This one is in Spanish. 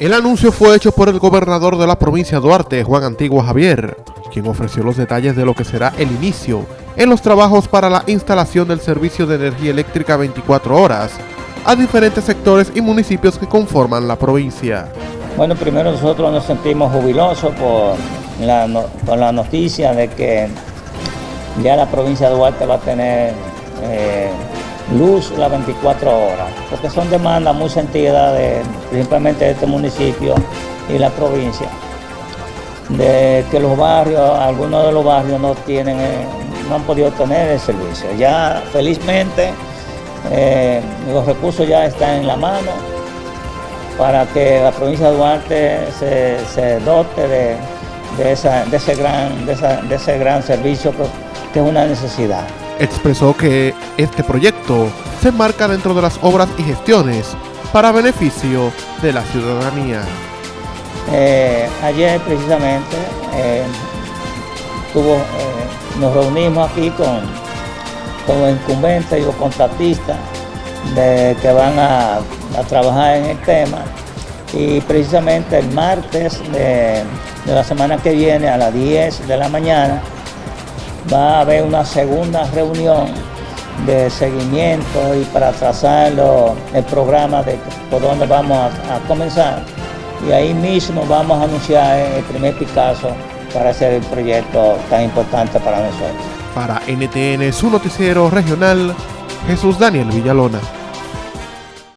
El anuncio fue hecho por el gobernador de la provincia de Duarte, Juan Antigua Javier, quien ofreció los detalles de lo que será el inicio en los trabajos para la instalación del servicio de energía eléctrica 24 horas a diferentes sectores y municipios que conforman la provincia. Bueno, primero nosotros nos sentimos jubilosos por la, noticia de que ya la provincia de Duarte va a tener eh, luz las 24 horas, porque son demandas muy sentidas de, principalmente de este municipio y la provincia, de que los barrios, algunos de los barrios no tienen, eh, no han podido tener el servicio. Ya felizmente eh, los recursos ya están en la mano para que la provincia de Duarte se, dote de, ese gran, de ese gran servicio que es una necesidad expresó que este proyecto se enmarca dentro de las obras y gestiones para beneficio de la ciudadanía. Eh, ayer precisamente eh, eh, nos reunimos aquí con, con los incumbentes y los contratistas que van a, trabajar en el tema y precisamente el martes de, de la semana que viene a las 10 de la mañana va a haber una segunda reunión de seguimiento y para trazar el programa de por dónde vamos a, comenzar. Y ahí mismo vamos a anunciar el primer Picasso para hacer el proyecto tan importante para nosotros. Para NTN, su noticiero regional, Jesús Daniel Villalona.